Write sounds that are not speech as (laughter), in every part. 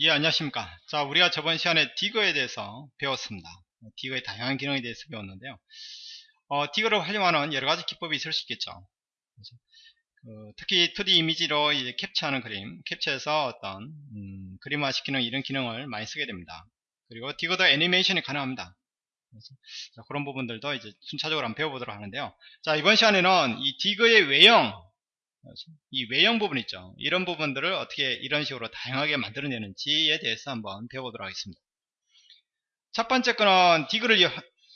예 안녕하십니까. 자 우리가 저번 시간에 디거에 대해서 배웠습니다. 디거의 다양한 기능에 대해서 배웠는데요. 어, 디거를 활용하는 여러가지 기법이 있을 수 있겠죠. 그, 특히 2D 이미지로 이제 캡처하는 그림 캡처해서 어떤 음, 그림화 시키는 이런 기능을 많이 쓰게 됩니다. 그리고 디거도 애니메이션이 가능합니다. 자, 그런 부분들도 이제 순차적으로 한번 배워보도록 하는데요. 자 이번 시간에는 이 디거의 외형 이 외형 부분 있죠. 이런 부분들을 어떻게 이런 식으로 다양하게 만들어내는지에 대해서 한번 배워보도록 하겠습니다. 첫 번째 거는 디그를,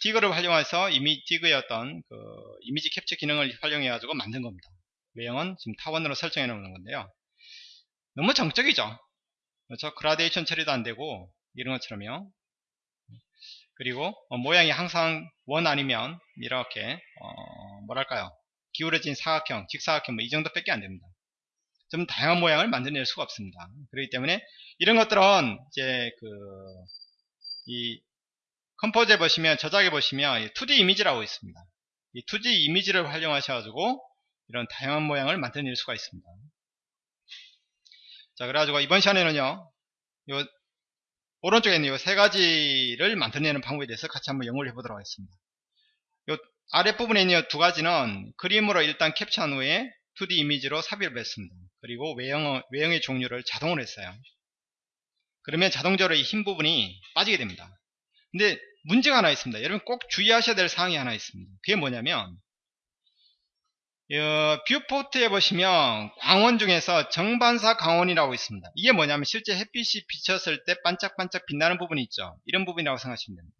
디그를 활용해서 이미 디그의 어떤 그 이미지 캡처 기능을 활용해 가지고 만든 겁니다. 외형은 지금 타원으로 설정해 놓는 건데요. 너무 정적이죠. 그렇죠. 그라데이션 처리도 안 되고 이런 것처럼요. 그리고 어, 모양이 항상 원 아니면 이렇게 어, 뭐랄까요 기울어진 사각형, 직사각형 뭐 이 정도밖에 안 됩니다. 좀 다양한 모양을 만들어낼 수가 없습니다. 그렇기 때문에 이런 것들은 이제 그 이 컴포즈에 보시면 저작에 보시면 2D 이미지라고 있습니다. 이 2D 이미지를 활용하셔가지고 이런 다양한 모양을 만들어낼 수가 있습니다. 자 그래가지고 이번 시간에는요 요 오른쪽에 있는 이 세 가지를 만들어내는 방법에 대해서 같이 한번 연구를 해보도록 하겠습니다. 요 아랫부분에 있는 두 가지는 그림으로 일단 캡처한 후에 2D 이미지로 삽입을 했습니다. 그리고 외형, 외형의 종류를 자동으로 했어요. 그러면 자동적으로 이 흰 부분이 빠지게 됩니다. 근데 문제가 하나 있습니다. 여러분 꼭 주의하셔야 될 사항이 하나 있습니다. 그게 뭐냐면 어, viewport에 보시면 광원 중에서 정반사 광원이라고 있습니다. 이게 뭐냐면 실제 햇빛이 비쳤을 때 반짝반짝 빛나는 부분이 있죠. 이런 부분이라고 생각하시면 됩니다.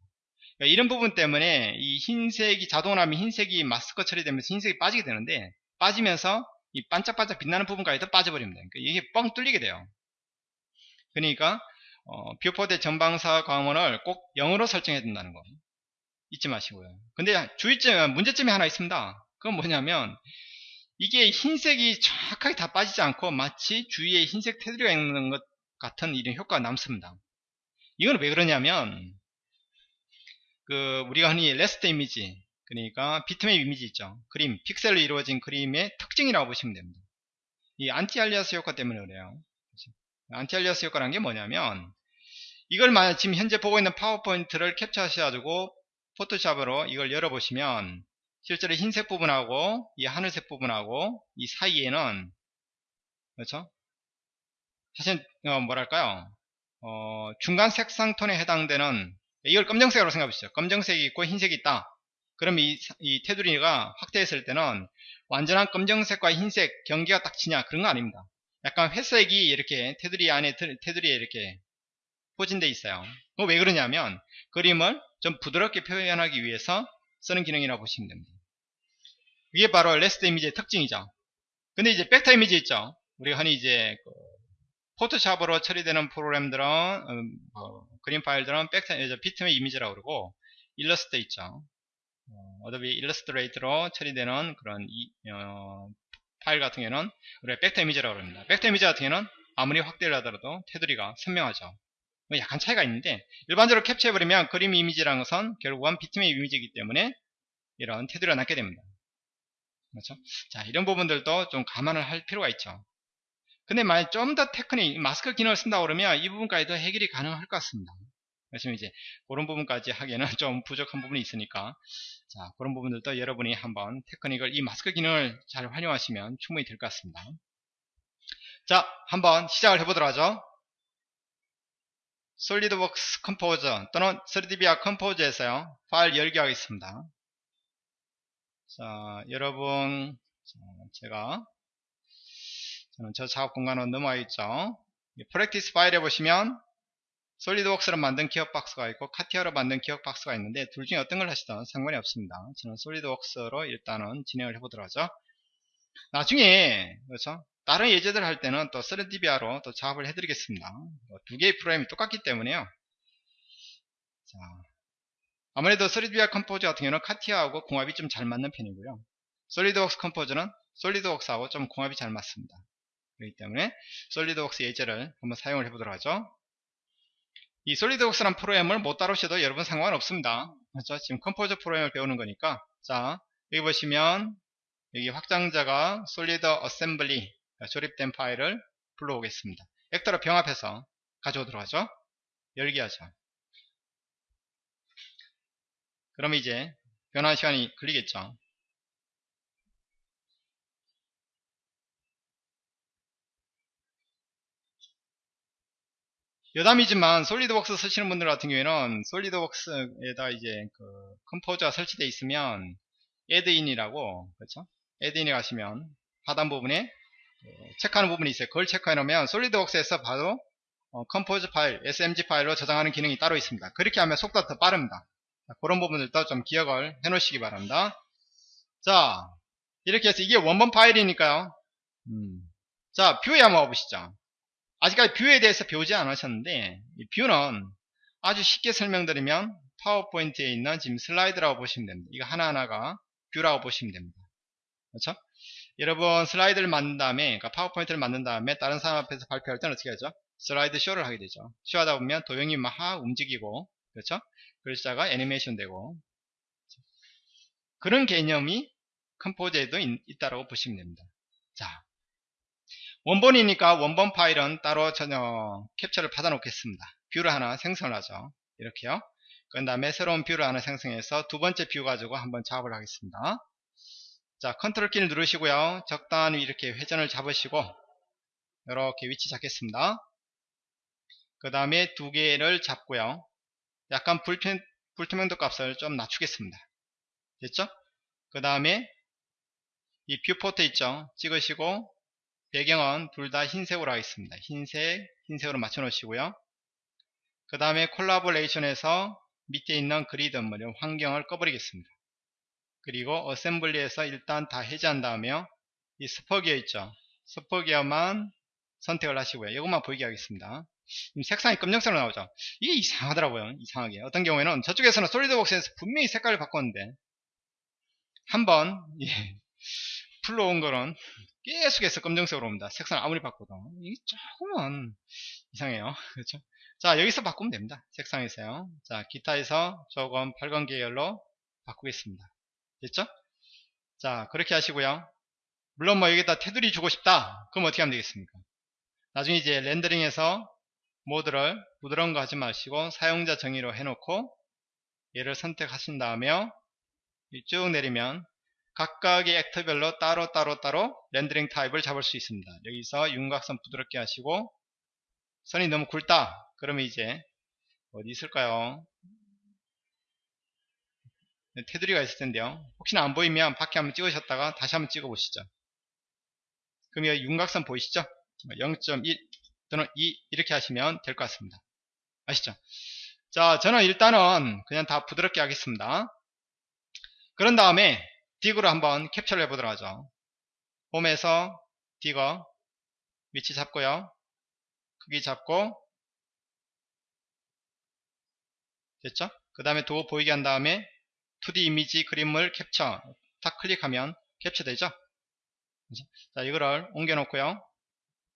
그러니까 이런 부분 때문에 이 흰색이 자동으로 하면 흰색이 마스크 처리되면서 흰색이 빠지게 되는데 빠지면서 이 반짝반짝 빛나는 부분까지 도 빠져버립니다. 그러니까 이게 뻥 뚫리게 돼요. 그러니까 어, viewport 정반사 광원을 꼭 0으로 설정해야 된다는 거 잊지 마시고요. 근데 주의점 문제점이 하나 있습니다. 그건 뭐냐면 이게 흰색이 정확하게 다 빠지지 않고 마치 주위에 흰색 테두리가 있는 것 같은 이런 효과가 남습니다. 이건 왜 그러냐면 그 우리가 흔히 raster 이미지 그러니까 비트맵 이미지 있죠. 그림 픽셀로 이루어진 그림의 특징이라고 보시면 됩니다. 이 anti-alias 효과 때문에 그래요. anti-alias 효과라는 게 뭐냐면 이걸 만약 지금 현재 보고 있는 파워포인트를 캡처하셔가지고 포토샵으로 이걸 열어보시면 실제로 흰색 부분하고 이 하늘색 부분하고 이 사이에는 그렇죠? 사실 어, 뭐랄까요? 어, 중간 색상 톤에 해당되는 이걸 검정색으로 생각해 보시죠. 검정색이 있고 흰색이 있다. 그럼 이, 이 테두리가 확대했을 때는 완전한 검정색과 흰색 경계가 딱 치냐 그런 거 아닙니다. 약간 회색이 이렇게 테두리 안에 테두리에 이렇게 포진되어 있어요. 왜 그러냐면 그림을 좀 부드럽게 표현하기 위해서 쓰는 기능이라고 보시면 됩니다. 이게 바로 raster 이미지의 특징이죠. 근데 이제 벡터 이미지 있죠. 우리가 흔히 이제 그 포토샵으로 처리되는 프로그램들은 음, 어, 그림 파일들은 벡터 비트맵 이미지라고 그러고 일러스트 있죠 어, Adobe Illustrator로 처리되는 그런 이, 어, 파일 같은 경우는 우리가 벡터 이미지라고 합니다. 벡터 이미지 같은 경우는 아무리 확대를 하더라도 테두리가 선명하죠. 뭐 약간 차이가 있는데 일반적으로 캡처해버리면 그림 이미지라는 것은 결국은 비트맵 이미지이기 때문에 이런 테두리가 남게 됩니다. 그렇죠? 자 이런 부분들도 좀 감안을 할 필요가 있죠 근데 만약 좀 더 테크닉, 마스크 기능을 쓴다 그러면 이 부분까지도 해결이 가능할 것 같습니다. 그래서 이제 그런 부분까지 하기에는 (laughs) 좀 부족한 부분이 있으니까 자 그런 부분들도 여러분이 한번 테크닉을 이 마스크 기능을 잘 활용하시면 충분히 될 것 같습니다. 자 한번 시작을 해보도록 하죠. SolidWorks Composer 또는 3DVR 컴포즈에서요 파일 열기 하겠습니다. 자 여러분 자, 제가 저는 저 작업 공간으로 넘어와 있죠. practice 파일에 보시면 SolidWorks로 만든 기어박스가 있고 CATIA로 만든 기어박스가 있는데 둘 중에 어떤 걸 하시든 상관이 없습니다. 저는 SolidWorks로 일단은 진행을 해보도록 하죠. 나중에 그렇죠? 다른 예제들 할 때는 또 3DVIA로 또 작업을 해드리겠습니다. 뭐두 개의 프로그램이 똑같기 때문에요. 자, 아무래도 3DVIA Composer 같은 경우는 CATIA하고 궁합이 좀 잘 맞는 편이고요. SolidWorks Composer는 SolidWorks하고 좀 궁합이 잘 맞습니다. 그렇기 때문에 SolidWorks 예제를 한번 사용을 해보도록 하죠. 이 SolidWorks란 프로그램을 못 다루셔도 여러분 상관없습니다. 그렇죠? 지금 Composer 프로그램을 배우는 거니까 자 여기 보시면 여기 확장자가 solid assembly 조립된 파일을 불러오겠습니다. 벡터로 병합해서 가져오도록 하죠. 열기 하죠. 그러면 이제 변환 시간이 걸리겠죠. 여담이지만 SolidWorks 쓰시는 분들 같은 경우에는 SolidWorks에다 이제 그 Composer가 설치되어 있으면 add-in이라고 그렇죠? add-in에 가시면 하단 부분에 체크하는 부분이 있어요. 그걸 체크해 놓으면 SolidWorks에서 바로 어, Composer 파일, SMG 파일로 저장하는 기능이 따로 있습니다. 그렇게 하면 속도가 더 빠릅니다. 자, 그런 부분들도 좀 기억을 해 놓으시기 바랍니다. 자, 이렇게 해서 이게 원본 파일이니까요. 음. 자, view에 한번 와보시죠. 아직까지 view에 대해서 배우지 않으셨는데, 이 view는 아주 쉽게 설명드리면 PowerPoint에 있는 지금 슬라이드라고 보시면 됩니다. 이거 하나하나가 view라고 보시면 됩니다. 그렇죠? 여러분 슬라이드를 만든 다음에 그러니까 PowerPoint를 만든 다음에 다른 사람 앞에서 발표할 때는 어떻게 하죠? 슬라이드 쇼를 하게 되죠. 쇼하다 보면 도형이 막 움직이고 그렇죠? 글자가 애니메이션 되고 그런 개념이 Composer에도 있, 다라고 보시면 됩니다. 자, 원본이니까 원본 파일은 따로 전혀 캡처를 받아 놓겠습니다. view를 하나 생성을 하죠. 이렇게요. 그 다음에 새로운 view를 하나 생성해서 두 번째 view 가지고 한번 작업을 하겠습니다. 자, 컨트롤 키를 누르시고요. 적당히 이렇게 회전을 잡으시고 이렇게 위치 잡겠습니다. 그 다음에 두 개를 잡고요. 약간 불편, 불투명도 값을 좀 낮추겠습니다. 됐죠? 그 다음에 이 viewport 있죠? 찍으시고 배경은 둘 다 흰색으로 하겠습니다. 흰색, 흰색으로 맞춰 놓으시고요. 그 다음에 콜라보레이션에서 밑에 있는 그리드 뭐 환경을 꺼버리겠습니다. 그리고 어셈블리에서 일단 다 해제한 다음에 이 스포기어 있죠 스포기어만 선택을 하시고요 이것만 보이게 하겠습니다 색상이 검정색으로 나오죠 이게 이상하더라고요 이상하게 어떤 경우에는 저쪽에서는 솔리드웍스에서 분명히 색깔을 바꿨는데 한번 예, (laughs) 풀로 온 거는 계속해서 검정색으로 옵니다. 색상 아무리 바꿔도. 이게 조금은 이상해요. (laughs) 그렇죠? 자 여기서 바꾸면 됩니다. 색상에서요. 자 기타에서 조금 밝은 계열로 바꾸겠습니다. 됐죠? 자 그렇게 하시고요. 물론 뭐 여기다 테두리 주고 싶다. 그럼 어떻게 하면 되겠습니까? 나중에 이제 렌더링에서 모드를 부드러운 거 하지 마시고 사용자 정의로 해놓고 얘를 선택하신 다음에 쭉 내리면 각각의 액터별로 따로 따로 따로 렌더링 타입을 잡을 수 있습니다 여기서 윤곽선 부드럽게 하시고 선이 너무 굵다 그러면 이제 어디 있을까요 네, 테두리가 있을 텐데요. 혹시나 안 보이면 밖에 한번 찍으셨다가 다시 한번 찍어 보시죠. 그럼 이 윤곽선 보이시죠? 0.1 또는 2 이렇게 하시면 될 것 같습니다. 아시죠? 자, 저는 일단은 그냥 다 부드럽게 하겠습니다. 그런 다음에 딕으로 한번 캡처를 해보도록 하죠. 홈에서 딕어 위치 잡고요. 크기 잡고. 됐죠? 그 다음에 도어 보이게 한 다음에 2D 이미지 그림을 캡처. 딱 클릭하면 캡처되죠? 자 이거를 옮겨 놓고요.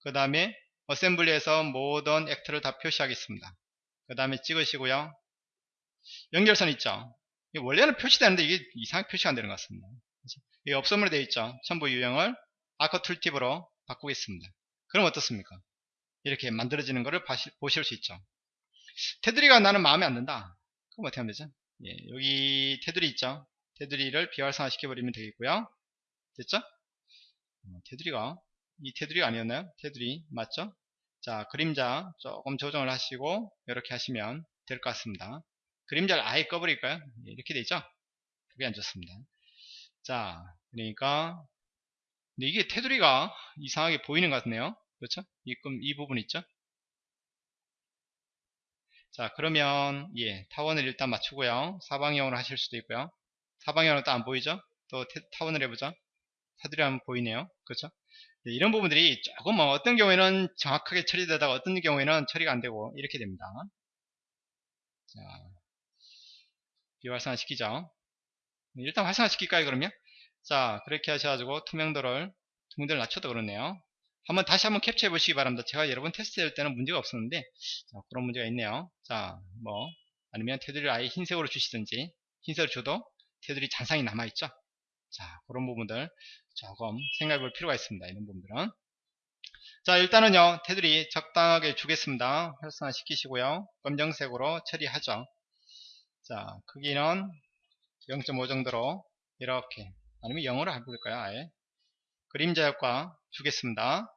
그 다음에 어셈블리에서 모든 액트를 다 표시하겠습니다. 그 다음에 찍으시고요. 연결선 있죠 원래는 표시되는데 이게 이상하게 표시가 안 되는 것 같습니다 이게 없음으로 되어 있죠 첨부 유형을 아크 툴팁으로 바꾸겠습니다 그럼 어떻습니까 이렇게 만들어지는 것을 보실 수 있죠 테두리가 나는 마음에 안 든다 그럼 어떻게 하면 되죠 예, 여기 테두리 있죠? 테두리를 비활성화 시켜버리면 되겠고요. 됐죠? 어, 테두리가 이 테두리가 아니었나요? 테두리 맞죠? 자 그림자 조금 조정을 하시고 이렇게 하시면 될 것 같습니다. 그림자를 아예 꺼버릴까요? 예, 이렇게 되죠? 그게 안 좋습니다. 자 그러니까 이게 테두리가 이상하게 보이는 것 같네요. 그렇죠? 이, 이 부분 있죠? 자 그러면 예 타원을 일단 맞추고요 사방형으로 하실 수도 있고요 사방형으로 또 안 보이죠 또 태, 타원을 해보죠 테두리 하면 보이네요 그렇죠 네, 이런 부분들이 조금 뭐 어떤 경우에는 정확하게 처리되다가 어떤 경우에는 처리가 안 되고 이렇게 됩니다 자 비활성화 시키죠 네, 일단 활성화 시킬까요 그러면 자 그렇게 하셔가지고 투명도를 투명도를 낮춰도 그렇네요 한번 다시 한번 캡처해 보시기 바랍니다. 제가 여러 번 테스트 할 때는 문제가 없었는데 자, 그런 문제가 있네요. 자, 뭐 아니면 테두리를 아예 흰색으로 주시든지 흰색을 줘도 테두리 잔상이 남아있죠. 자, 그런 부분들 조금 생각해 볼 필요가 있습니다. 이런 부분들은 자 일단은요 테두리 적당하게 주겠습니다 활성화 시키시고요 검정색으로 처리하죠 자 크기는 0.5 정도로 이렇게 아니면 0으로 해볼까요 아예. 그림자 효과 주겠습니다.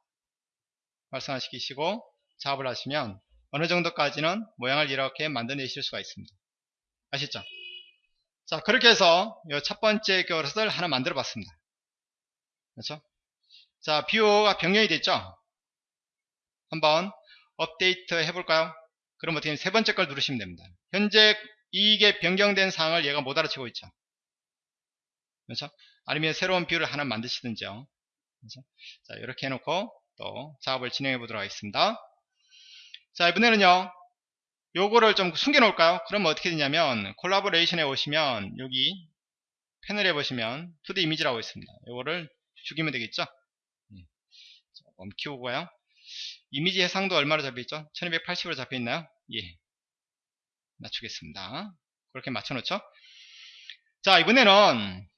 활성화 시키시고 작업을 하시면 어느 정도까지는 모양을 이렇게 만들어내실 수가 있습니다. 아시죠? 자 그렇게 해서 이 첫 번째 그림을 하나 만들어 봤습니다. 그렇죠? 자 view가 변경이 됐죠? 한번 업데이트 해볼까요? 그럼 어떻게 세 번째 걸 누르시면 됩니다. 현재 이게 변경된 사항을 얘가 못 알아채고 있죠. 그렇죠? 아니면 새로운 view를 하나 만드시든지요. 그렇죠? 자 이렇게 해놓고 또 작업을 진행해 보도록 하겠습니다. 자 이번에는요 요거를 좀 숨겨 놓을까요? 그럼 어떻게 되냐면 콜라보레이션에 오시면 여기 패널에 보시면 2D 이미지라고 있습니다. 요거를 죽이면 되겠죠? 예. 조금 키우고요. 이미지 해상도 얼마로 잡혀있죠? 1280으로 잡혀있나요? 예 맞추겠습니다. 그렇게 맞춰놓죠? 자 이번에는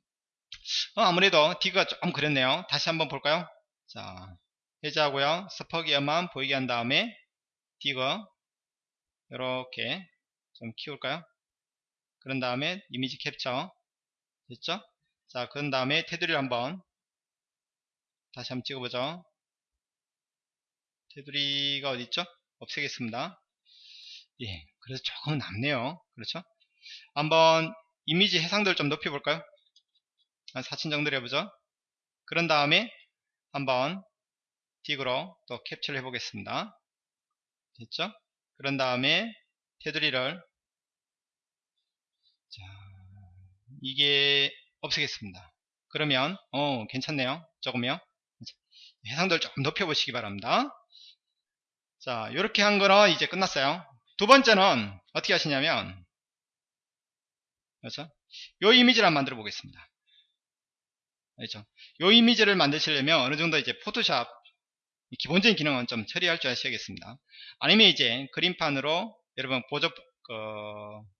어, 아무래도 디그가 조금 그랬네요. 다시 한번 볼까요? 자 해제하고요. 스퍼기어만 보이게 한 다음에 디그 이렇게 좀 키울까요? 그런 다음에 이미지 캡처 됐죠? 자 그런 다음에 테두리를 한번 다시 한번 찍어보죠. 테두리가 어디있죠? 없애겠습니다 예 그래서 조금 남네요. 그렇죠? 한번 이미지 해상도를 좀 높여볼까요? 한 4천 정도로 해보죠. 그런 다음에 한번 딕으로 또 캡처를 해보겠습니다. 됐죠? 그런 다음에 테두리를 자 이게 없애겠습니다. 그러면 어 괜찮네요. 조금요. 해상도를 조금 높여보시기 바랍니다. 자 이렇게 한 거는 이제 끝났어요 두 번째는 어떻게 하시냐면 그렇죠? 요 이미지를 한번 만들어 보겠습니다. 그렇죠? 요 이미지를 만드시려면 어느 정도 이제 Photoshop 기본적인 기능은 좀 처리할 줄 아셔야겠습니다. 아니면 이제 그림판으로 여러분 보조 그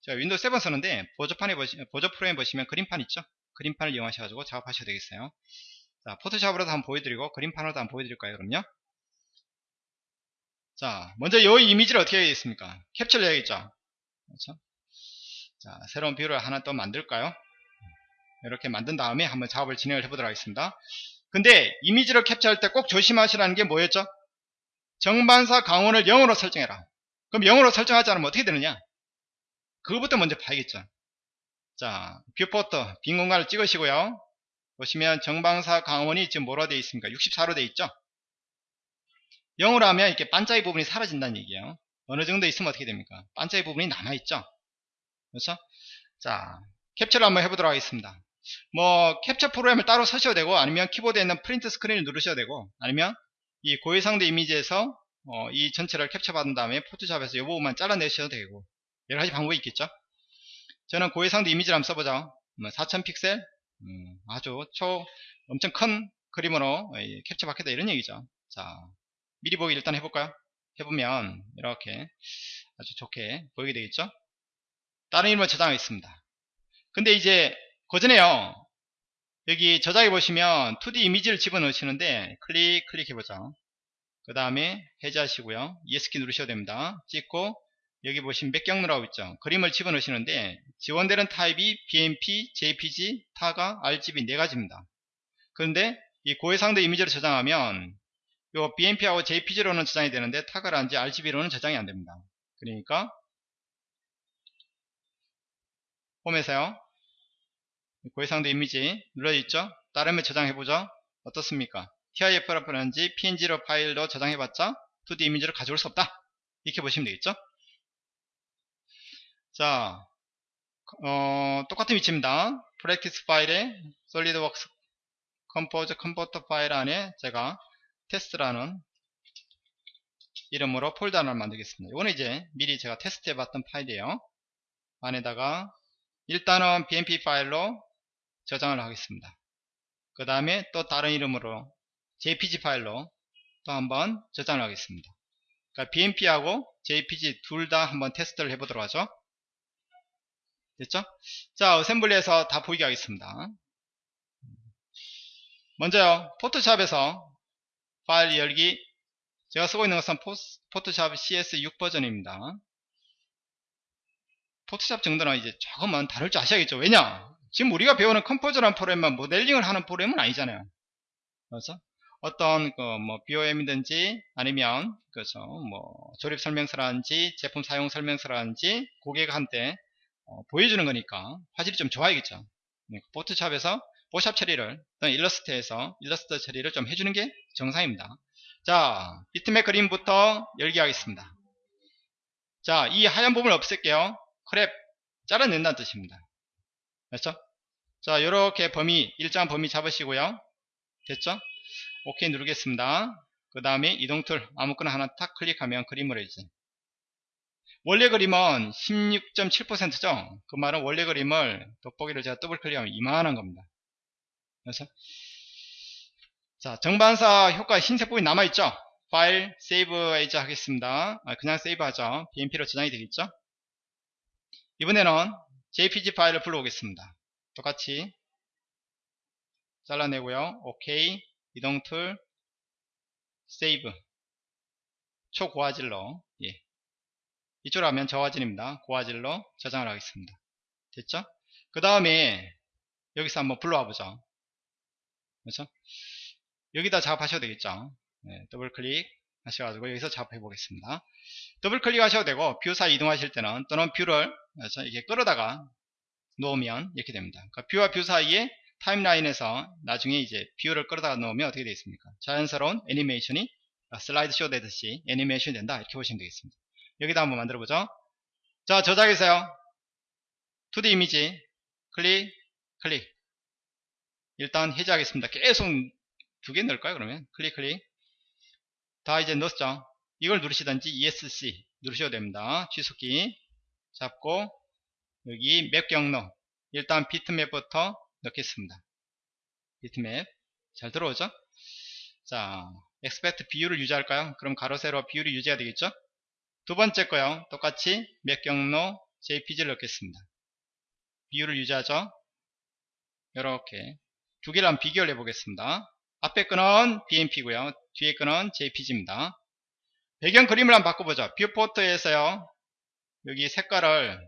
제가 Windows 7 쓰는데 보조판에 보시 보조 프로그램 보시면 그림판 있죠? 그림판을 이용하셔가지고 작업하셔야 되겠어요. 자 Photoshop으로도 한번 보여드리고 그림판으로도 한번 보여드릴까요 그럼요 자 먼저 이 이미지를 어떻게 해야겠습니까? 캡처를 해야겠죠? 그렇죠? 자 새로운 view를 하나 또 만들까요? 이렇게 만든 다음에 한번 작업을 진행을 해보도록 하겠습니다. 근데 이미지를 캡처할 때 꼭 조심하시라는 게 뭐였죠? 정반사 광원을 0으로 설정해라. 그럼 0으로 설정하지 않으면 어떻게 되느냐? 그거부터 먼저 봐야겠죠? 자 viewport 빈 공간을 찍으시고요. 보시면 정반사 광원이 지금 뭐로 되어 있습니까? 64로 되어 있죠 0으로 하면 이렇게 반짝이 부분이 사라진다는 얘기예요. 어느 정도 있으면 어떻게 됩니까? 반짝이 부분이 남아있죠? 그렇죠? 자 캡처를 한번 해보도록 하겠습니다. 뭐 캡처 프로그램을 따로 쓰셔도 되고 아니면 키보드에 있는 Print Screen을 누르셔도 되고 아니면 이 고해상도 이미지에서 어, 이 전체를 캡처 받은 다음에 Photoshop에서 이 부분만 잘라내셔도 되고 여러가지 방법이 있겠죠? 저는 고해상도 이미지를 한번 써보자 4000뭐 픽셀? 음, 아주 초 엄청 큰 그림으로 캡처 받겠다 이런 얘기죠. 자 미리 보기 일단 해볼까요? 해보면 이렇게 아주 좋게 보이게 되겠죠? 다른 이름을 저장하겠습니다. 근데 이제 그전에요. 여기 저장해 보시면 2D 이미지를 집어넣으시는데 클릭 클릭해보죠. 그 다음에 해제하시고요. ES키 누르셔도 됩니다. 찍고 여기 보시면 백경 누라고 있죠. 그림을 집어넣으시는데 지원되는 타입이 BMP, JPG, 타가, RGB 네 가지입니다. 그런데 이 고해상도 이미지를 저장하면 요 BMP하고 JPG로는 저장이 되는데 타가라든지 RGB로는 저장이 안 됩니다. 그러니까 홈에서요. 고해상도 이미지 눌러있죠? 다른에 저장해보죠. 어떻습니까? TIF라든지 PNG로 파일로 저장해봤자 2D 이미지를 가져올 수 없다. 이렇게 보시면 되겠죠? 자 어, 똑같은 위치입니다. practice 파일에 SolidWorks Composer converter 파일 안에 제가 테스트라는 이름으로 폴더 하나를 만들겠습니다. 이거는 이제 미리 제가 테스트 해 봤던 파일이에요. 안에다가 일단은 bmp 파일로 저장을 하겠습니다. 그 다음에 또 다른 이름으로 jpg 파일로 또 한번 저장을 하겠습니다. 그러니까 bmp하고 jpg 둘 다 한번 테스트를 해보도록 하죠. 됐죠? 자 어셈블리에서 다 보이게 하겠습니다. 먼저요 포토샵에서 파일 열기 제가 쓰고 있는 것은 포스, 포토샵 CS6 버전입니다. Photoshop 정도는 이제 조금은 다룰 줄 아셔야겠죠. 왜냐? 지금 우리가 배우는 Composer라는 프로그램만 모델링을 하는 프로그램은 아니잖아요. 그래서 어떤 그 뭐 BOM이든지 아니면 그죠 뭐 조립 설명서라든지 제품 사용 설명서라든지 고객한테 어, 보여주는 거니까 화질이 좀 좋아야겠죠. 네, Photoshop에서 포샵 처리를 또는 일러스트에서 일러스트 처리를 좀 해주는 게 정상입니다. 자 비트맵 그림부터 열기 하겠습니다. 자 이 하얀 부분을 없앨게요. crop 잘라낸다는 뜻입니다. 됐죠? 자, 이렇게 범위, 일정한 범위 잡으시고요. 됐죠? 오케이 누르겠습니다. 그 다음에 이동 tool 아무거나 하나 탁 클릭하면 그림을 해주세요. 원래 그림은 16.7%죠? 그 말은 원래 그림을 돋보기를 제가 더블 클릭하면 이만한 겁니다. 그래서 자 정반사 효과 흰색 부분이 남아있죠? 파일 save as 하겠습니다. 아, 그냥 save 하죠. BMP로 저장이 되겠죠? 이번에는 jpg 파일을 불러오겠습니다. 똑같이 잘라내고요. 오케이 이동 툴 save 초고화질로 예. 이쪽으로 하면 저화질입니다. 고화질로 저장을 하겠습니다. 됐죠? 그 다음에 여기서 한번 불러와 보죠. 그렇죠? 여기다 작업하셔도 되겠죠. 네, 더블 클릭 하셔가지고 여기서 작업해 보겠습니다. 더블 클릭 하셔도 되고 view 사이 이동하실 때는 또는 view를 이게 끌어다가 놓으면 이렇게 됩니다. 그러니까 view와 view 사이에 타임라인에서 나중에 이제 view를 끌어다가 놓으면 어떻게 되겠습니까? 자연스러운 애니메이션이 아, 슬라이드 쇼 되듯이 애니메이션이 된다 이렇게 보시면 되겠습니다. 여기다 한번 만들어 보죠. 자 저장해서요. 2D 이미지 클릭 클릭 일단 해제하겠습니다. 계속 두 개 넣을까요 그러면 클릭 클릭 다 이제 넣었죠. 이걸 누르시든지 ESC 누르셔도 됩니다. 취소키 잡고 여기 맵 경로 일단 비트맵부터 넣겠습니다. 비트맵 잘 들어오죠? 자 aspect 비율을 유지할까요? 그럼 가로 세로 비율이 유지가 되겠죠? 두 번째 거요. 똑같이 맵 경로 JPG를 넣겠습니다. 비율을 유지하죠? 이렇게 두 개를 한번 비교를 해보겠습니다. 앞에 거는 BMP고요. 뒤에 거는 JPG입니다. 배경 그림을 한번 바꿔보죠. 뷰포트에서요. 여기 색깔을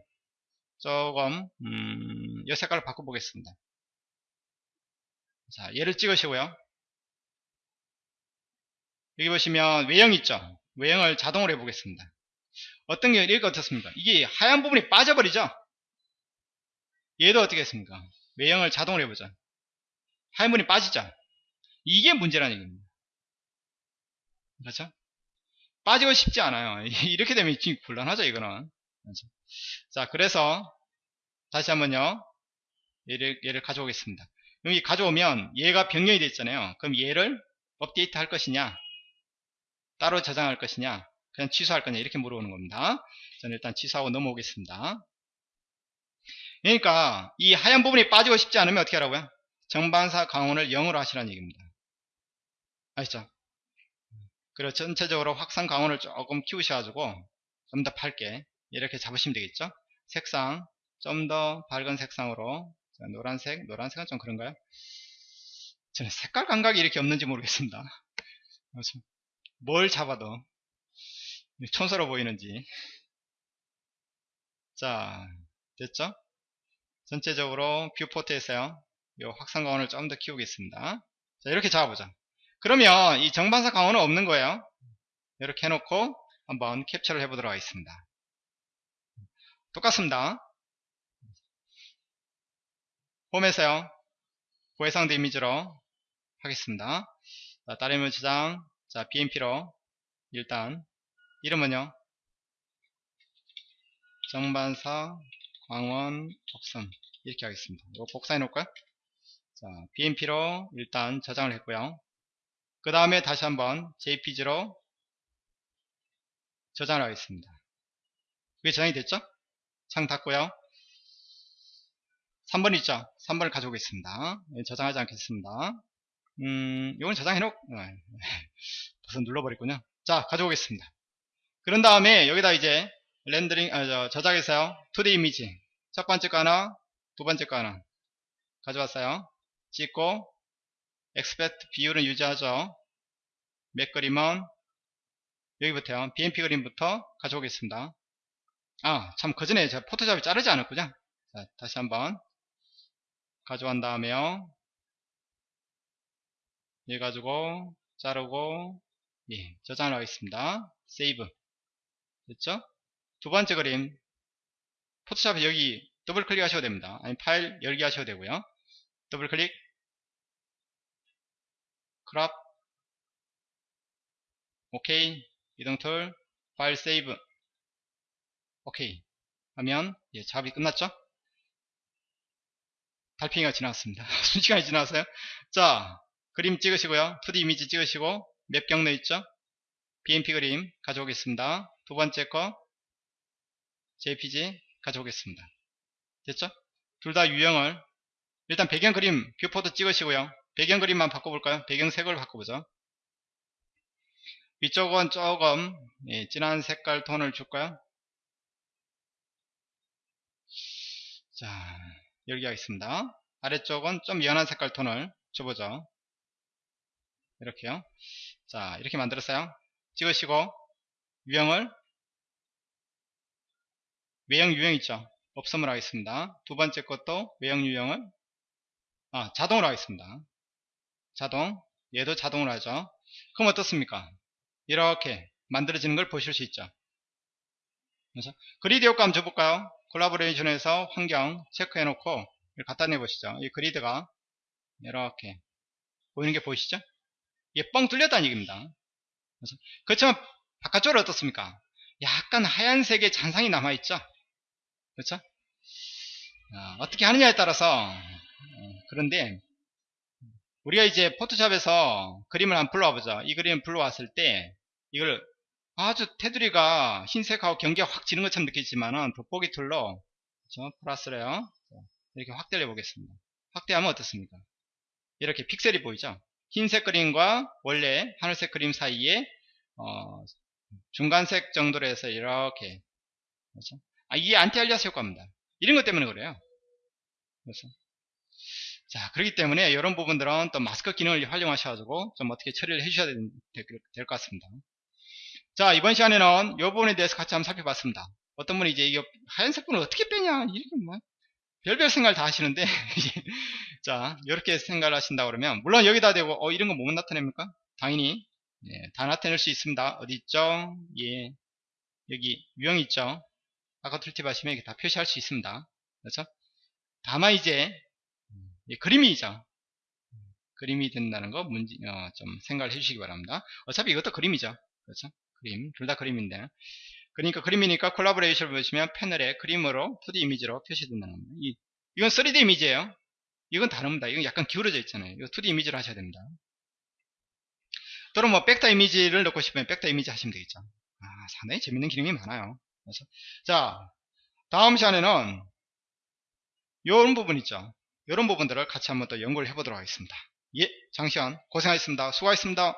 조금 음, 이 색깔을 바꿔보겠습니다. 자, 얘를 찍으시고요. 여기 보시면 외형 있죠? 외형을 자동으로 해보겠습니다. 어떤 게 이렇게 어떻습니까? 이게 하얀 부분이 빠져버리죠? 얘도 어떻게 했습니까? 외형을 자동으로 해보죠. 하얀 부분이 빠지죠? 이게 문제라는 얘기입니다. 그렇죠? 빠지고 싶지 않아요. (laughs) 이렇게 되면 곤란하죠, 이거는. 그렇죠? 자, 그래서 다시 한번요. 얘를, 얘를 가져오겠습니다. 여기 가져오면 얘가 변경이 됐잖아요. 그럼 얘를 업데이트 할 것이냐, 따로 저장할 것이냐, 그냥 취소할 거냐 이렇게 물어보는 겁니다. 저는 일단 취소하고 넘어오겠습니다. 그러니까 이 하얀 부분이 빠지고 싶지 않으면 어떻게 하라고요? 정반사 강원을 0으로 하시라는 얘기입니다. 아시죠? 그리고 전체적으로 확산 강원을 조금 키우셔가지고 좀 더 밝게 이렇게 잡으시면 되겠죠? 색상 좀 더 밝은 색상으로 자, 노란색, 노란색은 좀 그런가요? 저는 색깔 감각이 이렇게 없는지 모르겠습니다. 뭘 잡아도 촌스러워 보이는지 자 됐죠? 전체적으로 뷰포트에서요 이 확산 강원을 좀 더 키우겠습니다. 자 이렇게 잡아보자. 그러면 이 정반사 강원은 없는 거예요. 이렇게 해놓고 한번 캡처를 해보도록 하겠습니다. 똑같습니다. 홈에서요. 고해상도 이미지로 하겠습니다. 자, 다른 저장, 자, BMP로 일단 이름은요. 정반사 광원 복선 이렇게 하겠습니다. 이거 복사해 놓을까요? 자, BMP로 일단 저장을 했고요. 그 다음에 다시 한번 JPG로 저장을 하겠습니다. 그게 저장이 됐죠? 창 닫고요. 3번 있죠? 3번을 가져오겠습니다. 예, 저장하지 않겠습니다. 음, 이건 저장해놓고, 우선 눌러버렸군요. 자, 가져오겠습니다. 그런 다음에 여기다 이제 렌더링, 아, 저, 저장해서요. 2D 이미지. 첫 번째 거 하나, 두 번째 거 하나. 가져왔어요. 찍고, aspect 비율은 유지하죠. 맵 그림은 여기부터요. BMP 그림부터 가져오겠습니다. 아, 참, 그 전에 제가 포토샵이 자르지 않았군요. 자, 다시 한번 가져간 다음에요. 얘 가지고 자르고 예, 저장을 하겠습니다. save. 됐죠? 두 번째 그림. 포토샵에 여기 더블 클릭 하셔도 됩니다. 아니, 파일 열기 하셔도 되고요. 더블 클릭. crop. 오케이. 이동 툴. 파일 save. 오케이. 하면, 예, 작업이 끝났죠? 달팽이가 지나갔습니다. (laughs) 순식간이 지나갔어요. 자, 그림 찍으시고요. 2D 이미지 찍으시고, 맵 경로 있죠? BMP 그림 가져오겠습니다. 두 번째 거, JPG 가져오겠습니다. 됐죠? 둘 다 유형을, 일단 배경 그림 viewport 찍으시고요. 배경 그림만 바꿔볼까요? 배경 색을 바꿔보죠. 위쪽은 조금 예, 진한 색깔 톤을 줄까요? 자, 열기 하겠습니다. 아래쪽은 좀 연한 색깔 톤을 줘보죠. 이렇게요. 자, 이렇게 만들었어요. 찍으시고, 유형을, 외형 유형 있죠? 없음을 하겠습니다. 두 번째 것도 외형 유형을, 아, 자동으로 하겠습니다. 자동, 얘도 자동으로 하죠. 그럼 어떻습니까? 이렇게 만들어지는 걸 보실 수 있죠. 그래서 그리드 효과 한번 줘볼까요? 콜라보레이션에서 환경 체크해 놓고 갖다 내보시죠. 이 그리드가 이렇게 보이는 게 보이시죠? 이게 뻥 뚫렸다는 얘기입니다. 그래서 그렇지만 바깥쪽으로 어떻습니까? 약간 하얀색의 잔상이 남아있죠? 그렇죠? 어, 떻게 하느냐에 따라서 어, 그런데 우리가 이제 포토샵에서 그림을 한번 불러와 보죠. 이 그림을 불러왔을 때 이걸 아주 테두리가 흰색하고 경계가 확 지는 것처럼 느끼지만은 돋보기 툴로 그렇죠? 플러스래요. 이렇게 확대를 해보겠습니다. 확대하면 어떻습니까? 이렇게 픽셀이 보이죠? 흰색 그림과 원래 하늘색 그림 사이에 어, 중간색 정도로 해서 이렇게 그렇죠? 아, 이게 안티알리아스 효과입니다. 이런 것 때문에 그래요. 그래서 자 그렇기 때문에 이런 부분들은 또 마스크 기능을 활용하셔가지고 좀 어떻게 처리를 해주셔야 될 것 같습니다. 자 이번 시간에는 이 부분에 대해서 같이 한번 살펴봤습니다. 어떤 분이 이제 이거 하얀색 분을 어떻게 빼냐 이렇게 뭐 별별 생각을 다 하시는데 (laughs) 자 이렇게 생각을 하신다 그러면 물론 여기다 대고 어 이런 거뭐 나타냅니까? 당연히 예, 다 나타낼 수 있습니다. 어디 있죠? 예 여기 유형 있죠? 아까 툴팁 하시면 이렇게 다 표시할 수 있습니다. 그렇죠? 다만 이제 예, 그림이죠. 그림이 된다는 거 문제, 어, 좀 생각을 해주시기 바랍니다. 어차피 이것도 그림이죠. 그렇죠? 그림, 둘 다 그림인데. 그러니까 그림이니까 콜라보레이션을 보시면 패널에 그림으로 2D 이미지로 표시된다는 겁니다. 이, 이건 3D 이미지예요. 이건 다릅니다. 이건 약간 기울어져 있잖아요. 이거 2D 이미지로 하셔야 됩니다. 또는 뭐 백다 이미지를 넣고 싶으면 백다 이미지 하시면 되겠죠. 아, 상당히 재밌는 기능이 많아요. 그래서 자, 다음 시간에는 이런 부분 있죠. 이런 부분들을 같이 한번 또 연구를 해보도록 하겠습니다. 예, 장시현 고생하셨습니다. 수고하셨습니다.